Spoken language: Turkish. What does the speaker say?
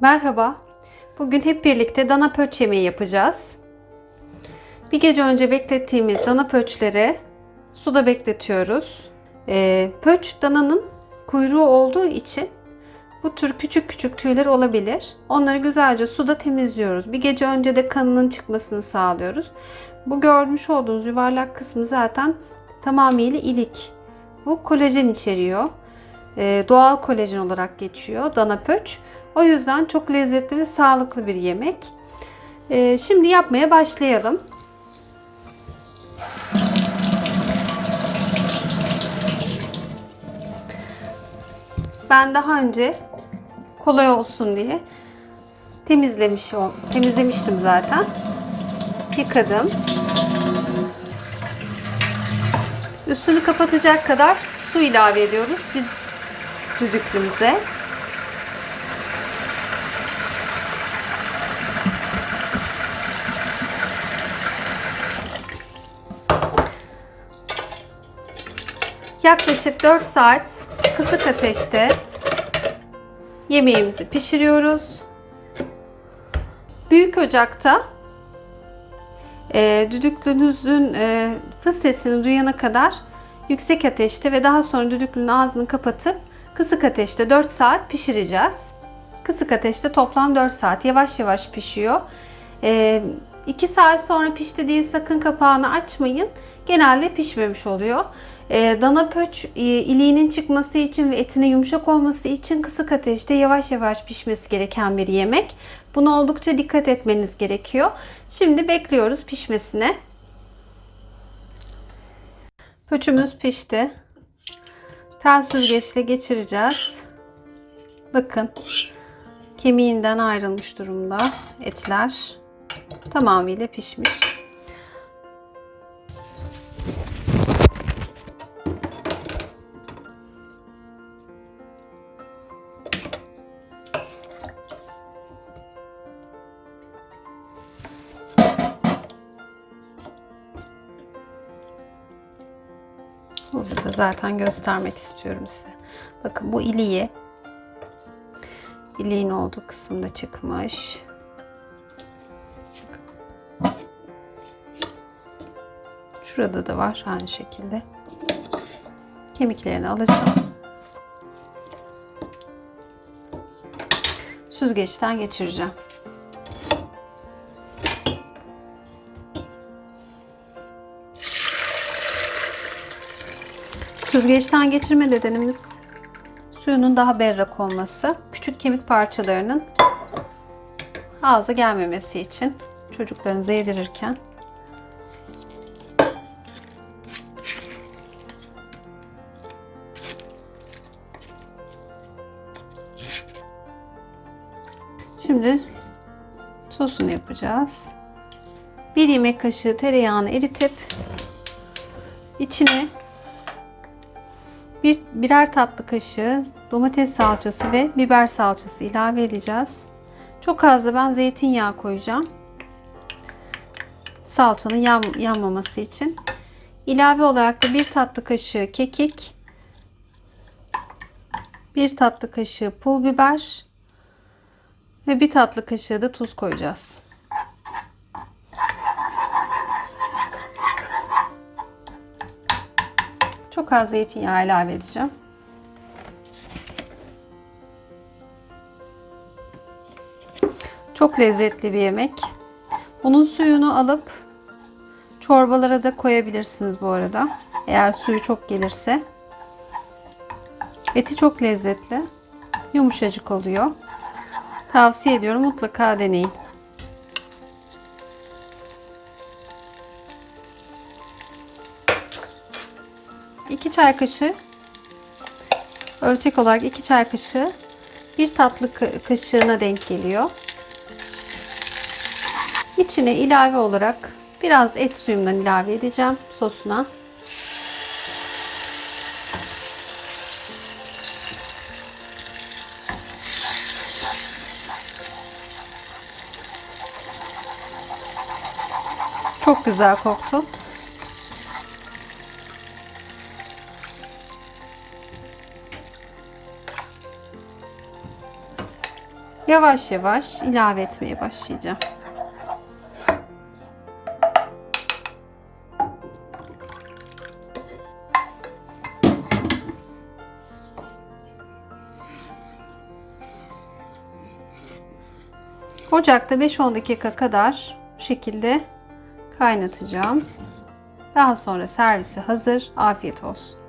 Merhaba. Bugün hep birlikte dana pöç yemeği yapacağız. Bir gece önce beklettiğimiz dana pöçleri suda bekletiyoruz. Ee, pöç dananın kuyruğu olduğu için bu tür küçük küçük tüyler olabilir. Onları güzelce suda temizliyoruz. Bir gece önce de kanının çıkmasını sağlıyoruz. Bu görmüş olduğunuz yuvarlak kısmı zaten tamamıyla ilik. Bu kolajen içeriyor. Ee, doğal kolajen olarak geçiyor dana pöç. O yüzden çok lezzetli ve sağlıklı bir yemek. Ee, şimdi yapmaya başlayalım. Ben daha önce kolay olsun diye temizlemiş temizlemiştim zaten. Yıkadım. Üstünü kapatacak kadar su ilave ediyoruz biz düdüklümüze. Yaklaşık 4 saat kısık ateşte yemeğimizi pişiriyoruz. Büyük ocakta e, düdüklünüzün e, fıs sesini duyana kadar yüksek ateşte ve daha sonra düdüklünün ağzını kapatıp kısık ateşte 4 saat pişireceğiz. Kısık ateşte toplam 4 saat yavaş yavaş pişiyor. E, 2 saat sonra pişti diye sakın kapağını açmayın. Genelde pişmemiş oluyor. E, dana pöç e, iliğinin çıkması için ve etinin yumuşak olması için kısık ateşte yavaş yavaş pişmesi gereken bir yemek. Buna oldukça dikkat etmeniz gerekiyor. Şimdi bekliyoruz pişmesine. Pöçümüz pişti. Tel süzgeçle geçireceğiz. Bakın kemiğinden ayrılmış durumda etler. Tamamıyla pişmiş. Burada da zaten göstermek istiyorum size. Bakın bu iliği iliğin olduğu kısımda çıkmış. Şurada da var aynı şekilde. Kemiklerini alacağım. Süzgeçten geçireceğim. Süzgeçten geçirme nedenimiz suyunun daha berrak olması. Küçük kemik parçalarının ağza gelmemesi için çocuklarınıza yedirirken Şimdi sosunu yapacağız. Bir yemek kaşığı tereyağını eritip içine bir, birer tatlı kaşığı domates salçası ve biber salçası ilave edeceğiz. Çok az da ben zeytinyağı koyacağım. Salçanın yan, yanmaması için. İlave olarak da bir tatlı kaşığı kekik, bir tatlı kaşığı pul biber ve bir tatlı kaşığı da tuz koyacağız. Çok az zeytinyağı ilave edeceğim. Çok lezzetli bir yemek. Bunun suyunu alıp çorbalara da koyabilirsiniz bu arada. Eğer suyu çok gelirse. Eti çok lezzetli. Yumuşacık oluyor. Tavsiye ediyorum mutlaka deneyin. 2 çay kaşığı ölçek olarak 2 çay kaşığı bir tatlı kaşığına denk geliyor. İçine ilave olarak biraz et suyumdan ilave edeceğim sosuna. Çok güzel koktu. Yavaş yavaş ilave etmeye başlayacağım. Ocakta 5-10 dakika kadar bu şekilde kaynatacağım. Daha sonra servise hazır. Afiyet olsun.